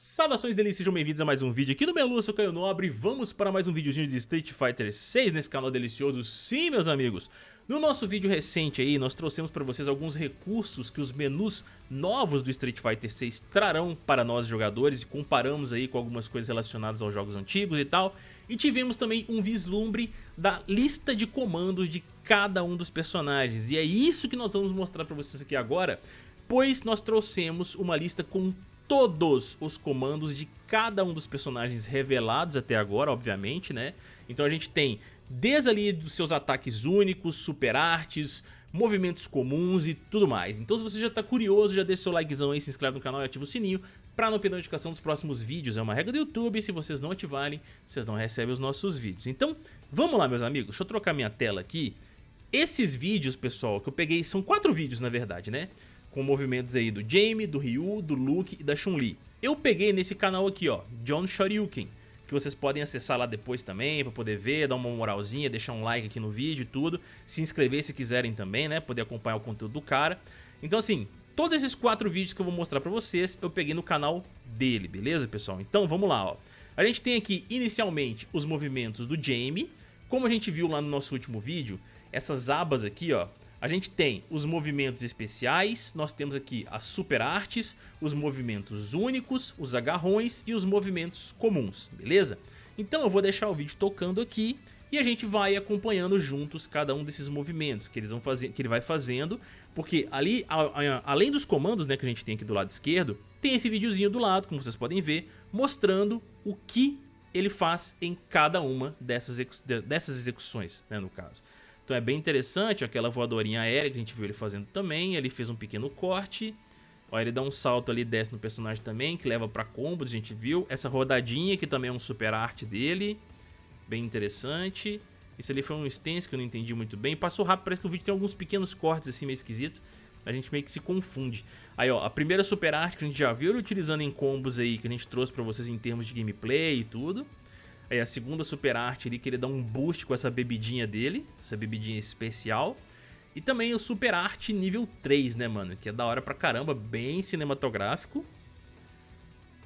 Saudações delícias, sejam bem-vindos a mais um vídeo aqui no Melu, eu sou Caio Nobre. Vamos para mais um videozinho de Street Fighter 6 nesse canal delicioso. Sim, meus amigos No nosso vídeo recente aí, nós trouxemos para vocês alguns recursos que os menus novos do Street Fighter 6 trarão para nós jogadores E comparamos aí com algumas coisas relacionadas aos jogos antigos e tal. E tivemos também um vislumbre da lista de comandos de cada um dos personagens. E é isso que nós vamos mostrar para vocês aqui agora Pois nós trouxemos uma lista com todos os comandos de cada um dos personagens revelados até agora, obviamente, né? Então a gente tem desde ali dos seus ataques únicos, super artes, movimentos comuns e tudo mais. Então se você já tá curioso, já deixa seu likezão aí, se inscreve no canal e ativa o sininho para não perder notificação dos próximos vídeos. É uma regra do YouTube, se vocês não ativarem, vocês não recebem os nossos vídeos. Então, vamos lá meus amigos, deixa eu trocar minha tela aqui. Esses vídeos, pessoal, que eu peguei, são quatro vídeos na verdade, né? Com movimentos aí do Jamie, do Ryu, do Luke e da Chun-Li. Eu peguei nesse canal aqui, ó, John Shoryuken, que vocês podem acessar lá depois também para poder ver, dar uma moralzinha, deixar um like aqui no vídeo e tudo, se inscrever se quiserem também, né, poder acompanhar o conteúdo do cara. Então assim, todos esses quatro vídeos que eu vou mostrar pra vocês, eu peguei no canal dele, beleza, pessoal? Então vamos lá, ó. A gente tem aqui inicialmente os movimentos do Jamie, como a gente viu lá no nosso último vídeo, essas abas aqui, ó, a gente tem os movimentos especiais, nós temos aqui as super artes, os movimentos únicos, os agarrões e os movimentos comuns, beleza? Então eu vou deixar o vídeo tocando aqui e a gente vai acompanhando juntos cada um desses movimentos que, eles vão fazer, que ele vai fazendo, porque ali, a, a, além dos comandos né, que a gente tem aqui do lado esquerdo, tem esse videozinho do lado, como vocês podem ver, mostrando o que ele faz em cada uma dessas, dessas execuções, né, no caso. Então é bem interessante, aquela voadorinha aérea que a gente viu ele fazendo também, ele fez um pequeno corte. Ó, ele dá um salto ali, desce no personagem também, que leva pra combos, a gente viu. Essa rodadinha, que também é um super arte dele, bem interessante. Isso ali foi um stance que eu não entendi muito bem. Passou rápido, parece que o vídeo tem alguns pequenos cortes assim meio esquisito. A gente meio que se confunde. Aí ó, a primeira super arte que a gente já viu ele utilizando em combos aí, que a gente trouxe pra vocês em termos de gameplay e tudo. Aí a segunda super arte ali, que ele dá um boost com essa bebidinha dele, essa bebidinha especial. E também o super arte nível 3, né, mano? Que é da hora pra caramba, bem cinematográfico.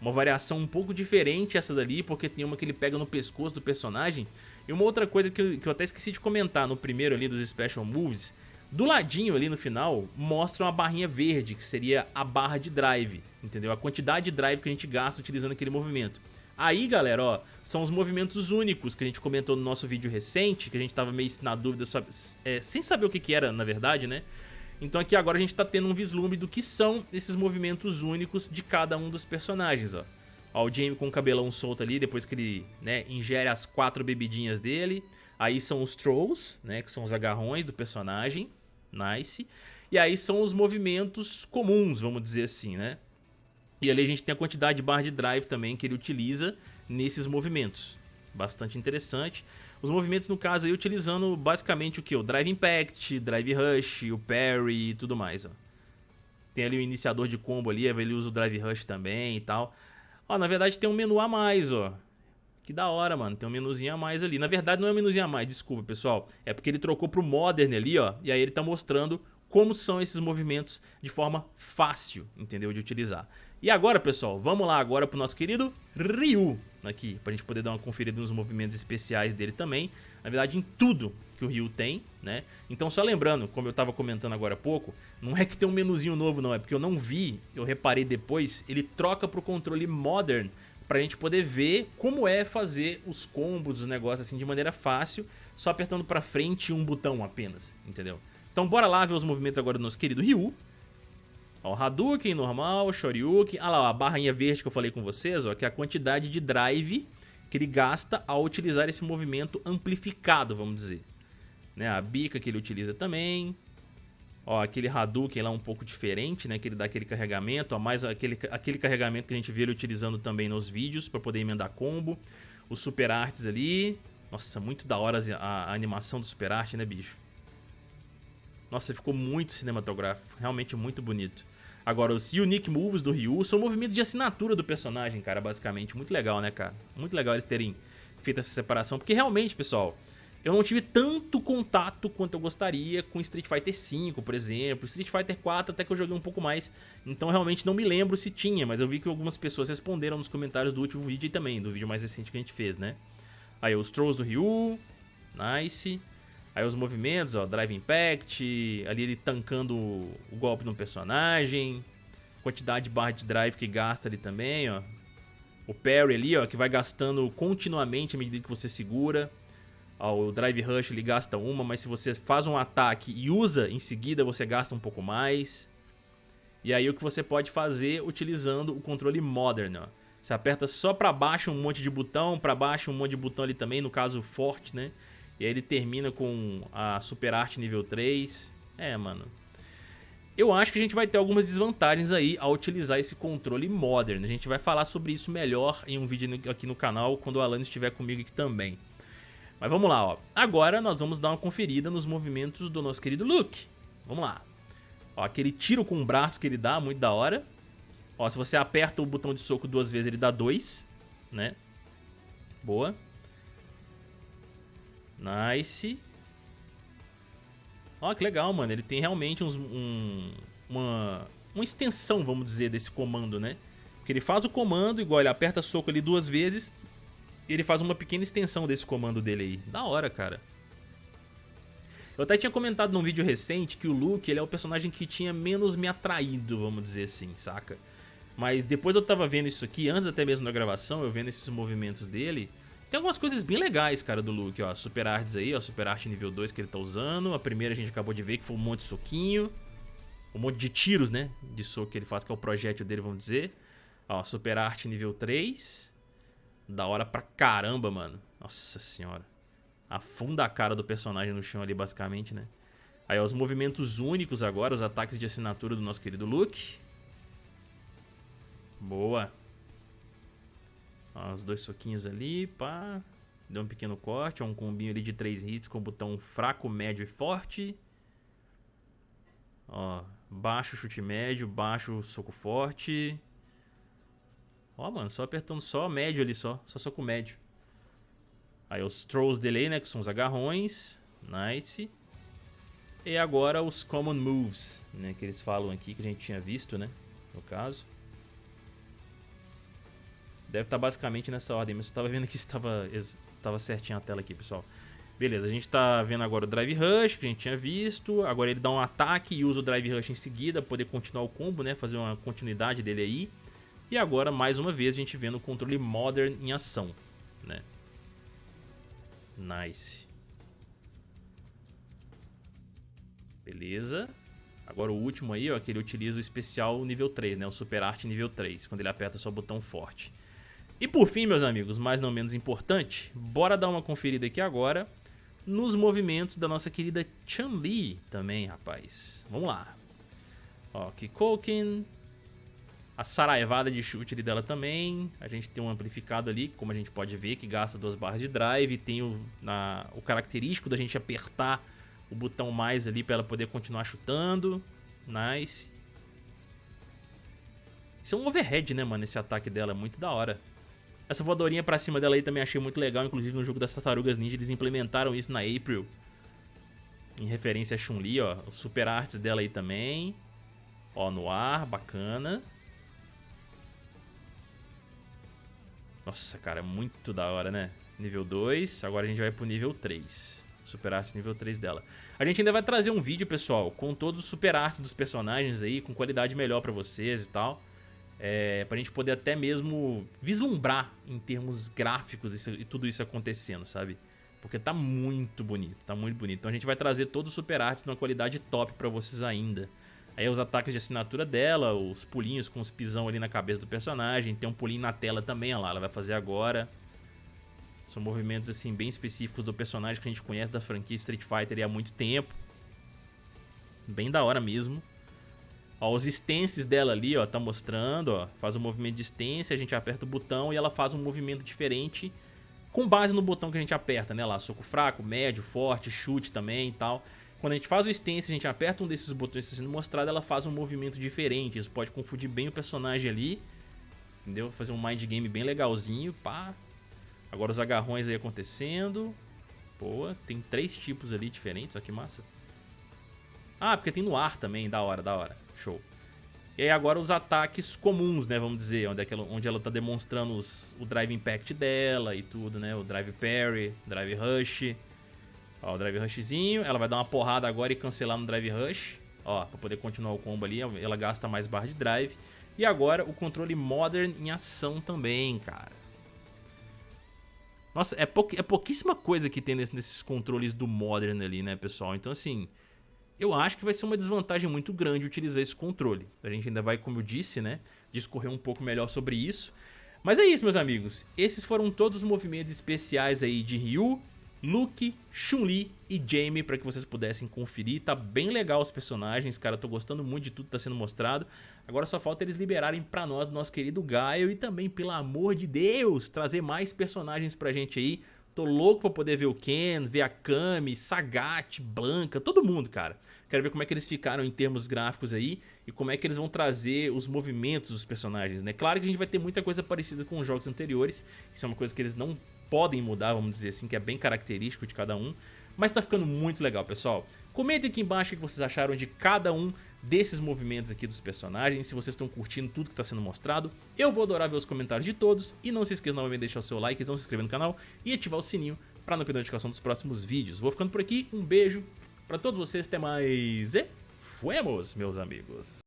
Uma variação um pouco diferente essa dali, porque tem uma que ele pega no pescoço do personagem. E uma outra coisa que eu, que eu até esqueci de comentar no primeiro ali dos Special Moves. Do ladinho ali no final, mostra uma barrinha verde, que seria a barra de drive, entendeu? A quantidade de drive que a gente gasta utilizando aquele movimento. Aí, galera, ó, são os movimentos únicos que a gente comentou no nosso vídeo recente, que a gente tava meio na dúvida, sobre, é, sem saber o que que era, na verdade, né? Então aqui agora a gente tá tendo um vislumbre do que são esses movimentos únicos de cada um dos personagens, ó. Ó, o Jamie com o cabelão solto ali, depois que ele, né, ingere as quatro bebidinhas dele. Aí são os Trolls, né, que são os agarrões do personagem, nice. E aí são os movimentos comuns, vamos dizer assim, né? E ali a gente tem a quantidade de barra de drive também que ele utiliza nesses movimentos. Bastante interessante. Os movimentos, no caso, aí utilizando basicamente o que? O Drive Impact, Drive Rush, o Parry e tudo mais, ó. Tem ali o iniciador de combo ali, ele usa o Drive Rush também e tal. Ó, na verdade tem um menu a mais, ó. Que da hora, mano. Tem um menuzinho a mais ali. Na verdade não é um menuzinho a mais, desculpa, pessoal. É porque ele trocou pro Modern ali, ó. E aí ele tá mostrando como são esses movimentos de forma fácil, entendeu? De utilizar. E agora, pessoal, vamos lá agora pro nosso querido Ryu aqui, pra gente poder dar uma conferida nos movimentos especiais dele também. Na verdade, em tudo que o Ryu tem, né? Então, só lembrando, como eu tava comentando agora há pouco, não é que tem um menuzinho novo, não. É porque eu não vi, eu reparei depois, ele troca pro controle Modern pra gente poder ver como é fazer os combos, os negócios assim de maneira fácil, só apertando pra frente um botão apenas, entendeu? Então bora lá ver os movimentos agora do nosso querido Ryu. Ó, Hadouken normal, Shoryuken. Ah lá, a barrinha verde que eu falei com vocês, ó, que é a quantidade de drive que ele gasta ao utilizar esse movimento amplificado, vamos dizer. Né, a bica que ele utiliza também. Ó, aquele Hadouken lá um pouco diferente, né, que ele dá aquele carregamento, ó, mais aquele, aquele carregamento que a gente vê ele utilizando também nos vídeos para poder emendar combo. Os Super Arts ali. Nossa, muito da hora a, a animação do Super Art, né, bicho? Nossa, ficou muito cinematográfico, realmente muito bonito. Agora, os Unique Moves do Ryu são movimentos de assinatura do personagem, cara, basicamente. Muito legal, né, cara? Muito legal eles terem feito essa separação, porque realmente, pessoal, eu não tive tanto contato quanto eu gostaria com Street Fighter V, por exemplo. Street Fighter 4 até que eu joguei um pouco mais, então realmente não me lembro se tinha, mas eu vi que algumas pessoas responderam nos comentários do último vídeo e também, do vídeo mais recente que a gente fez, né? Aí os Trolls do Ryu, nice. Aí os movimentos, ó, Drive Impact, ali ele tancando o golpe no personagem. Quantidade de barra de drive que gasta ali também, ó. O parry ali, ó, que vai gastando continuamente à medida que você segura. Ó, o Drive Rush ele gasta uma, mas se você faz um ataque e usa em seguida, você gasta um pouco mais. E aí o que você pode fazer utilizando o controle Modern, ó. Você aperta só pra baixo um monte de botão, pra baixo um monte de botão ali também, no caso forte, né? E aí ele termina com a Super Art nível 3. É, mano. Eu acho que a gente vai ter algumas desvantagens aí ao utilizar esse controle Modern. A gente vai falar sobre isso melhor em um vídeo aqui no canal, quando o Alan estiver comigo aqui também. Mas vamos lá, ó. Agora nós vamos dar uma conferida nos movimentos do nosso querido Luke. Vamos lá. Ó, aquele tiro com o braço que ele dá, muito da hora. Ó, se você aperta o botão de soco duas vezes, ele dá dois, né? Boa. Nice. Ó, que legal, mano. Ele tem realmente uns, um, uma, uma extensão, vamos dizer, desse comando, né? Porque ele faz o comando, igual ele aperta soco ali duas vezes, ele faz uma pequena extensão desse comando dele aí. Da hora, cara. Eu até tinha comentado num vídeo recente que o Luke ele é o personagem que tinha menos me atraído, vamos dizer assim, saca? Mas depois eu tava vendo isso aqui, antes até mesmo da gravação, eu vendo esses movimentos dele, tem algumas coisas bem legais, cara, do Luke, ó. Super Arts aí, ó. Super Art nível 2 que ele tá usando. A primeira a gente acabou de ver que foi um monte de soquinho. Um monte de tiros, né? De soco que ele faz, que é o projétil dele, vamos dizer. Ó, Super Art nível 3. Da hora pra caramba, mano. Nossa senhora. Afunda a cara do personagem no chão ali, basicamente, né? Aí, ó, os movimentos únicos agora, os ataques de assinatura do nosso querido Luke. Boa. Ó, os dois soquinhos ali, pá. Deu um pequeno corte, ó, um combinho ali de três hits com o botão fraco, médio e forte. Ó, baixo, chute médio, baixo, soco forte. Ó, mano, só apertando só médio ali só, só soco médio. Aí os trolls dele né, que são os agarrões. Nice. E agora os common moves, né, que eles falam aqui, que a gente tinha visto, né, no caso. Deve estar tá basicamente nessa ordem, mas eu estava vendo que estava, estava certinho a tela aqui, pessoal. Beleza, a gente está vendo agora o Drive Rush, que a gente tinha visto. Agora ele dá um ataque e usa o Drive Rush em seguida, poder continuar o combo, né? Fazer uma continuidade dele aí. E agora, mais uma vez, a gente vendo o controle Modern em ação, né? Nice. Beleza. Agora o último aí, ó, que ele utiliza o especial nível 3, né? O Super Art nível 3, quando ele aperta só o botão forte. E por fim, meus amigos, mais não menos importante, bora dar uma conferida aqui agora nos movimentos da nossa querida Chun-Li também, rapaz. Vamos lá. Ó, Kikoken, a saraivada de chute dela também. A gente tem um amplificado ali, como a gente pode ver, que gasta duas barras de drive. Tem o, na, o característico da gente apertar o botão mais ali para ela poder continuar chutando. Nice. Isso é um overhead, né, mano? Esse ataque dela é muito da hora. Essa voadorinha pra cima dela aí também achei muito legal, inclusive no jogo das Tartarugas Ninja eles implementaram isso na April. Em referência a Chun-Li, ó, super arts dela aí também. Ó, no ar, bacana. Nossa, cara, é muito da hora, né? Nível 2, agora a gente vai pro nível 3. Super arts nível 3 dela. A gente ainda vai trazer um vídeo, pessoal, com todos os super arts dos personagens aí, com qualidade melhor pra vocês e tal é, pra gente poder até mesmo vislumbrar em termos gráficos isso, e tudo isso acontecendo, sabe? Porque tá muito bonito, tá muito bonito. Então a gente vai trazer todos os super arts numa qualidade top pra vocês ainda. Aí os ataques de assinatura dela, os pulinhos com os pisão ali na cabeça do personagem. Tem um pulinho na tela também, olha lá, ela vai fazer agora. São movimentos assim bem específicos do personagem que a gente conhece da franquia Street Fighter há muito tempo. Bem da hora mesmo. Ó, os stances dela ali, ó, tá mostrando, ó, faz um movimento de stance, a gente aperta o botão e ela faz um movimento diferente com base no botão que a gente aperta, né, lá, soco fraco, médio, forte, chute também e tal. Quando a gente faz o stance, a gente aperta um desses botões que está sendo mostrado, ela faz um movimento diferente, isso pode confundir bem o personagem ali, entendeu? Fazer um mind game bem legalzinho, pá. Agora os agarrões aí acontecendo, Boa, tem três tipos ali diferentes, olha que massa. Ah, porque tem no ar também, da hora, da hora. Show. E aí agora os ataques comuns, né, vamos dizer, onde, é ela, onde ela tá demonstrando os, o Drive Impact dela e tudo, né, o Drive Parry, Drive Rush. Ó, o Drive Rushzinho, ela vai dar uma porrada agora e cancelar no Drive Rush. Ó, pra poder continuar o combo ali, ela gasta mais barra de Drive. E agora o controle Modern em ação também, cara. Nossa, é, pou, é pouquíssima coisa que tem nesse, nesses controles do Modern ali, né, pessoal? Então, assim, eu acho que vai ser uma desvantagem muito grande utilizar esse controle. A gente ainda vai, como eu disse, né, discorrer um pouco melhor sobre isso. Mas é isso, meus amigos. Esses foram todos os movimentos especiais aí de Ryu, Luke, Chun-Li e Jamie para que vocês pudessem conferir. Tá bem legal os personagens, cara. tô gostando muito de tudo que tá sendo mostrado. Agora só falta eles liberarem pra nós, nosso querido Gaio. E também, pelo amor de Deus, trazer mais personagens pra gente aí. Tô louco pra poder ver o Ken, ver a Kami, Sagat, Blanca, todo mundo, cara. Quero ver como é que eles ficaram em termos gráficos aí e como é que eles vão trazer os movimentos dos personagens, né? Claro que a gente vai ter muita coisa parecida com os jogos anteriores, isso é uma coisa que eles não podem mudar, vamos dizer assim, que é bem característico de cada um. Mas tá ficando muito legal, pessoal. Comentem aqui embaixo o que vocês acharam de cada um desses movimentos aqui dos personagens, se vocês estão curtindo tudo que está sendo mostrado. Eu vou adorar ver os comentários de todos e não se esqueça novamente de deixar o seu like, não se inscrever no canal e ativar o sininho para não perder a notificação dos próximos vídeos. Vou ficando por aqui, um beijo para todos vocês, até mais e fuemos, meus amigos.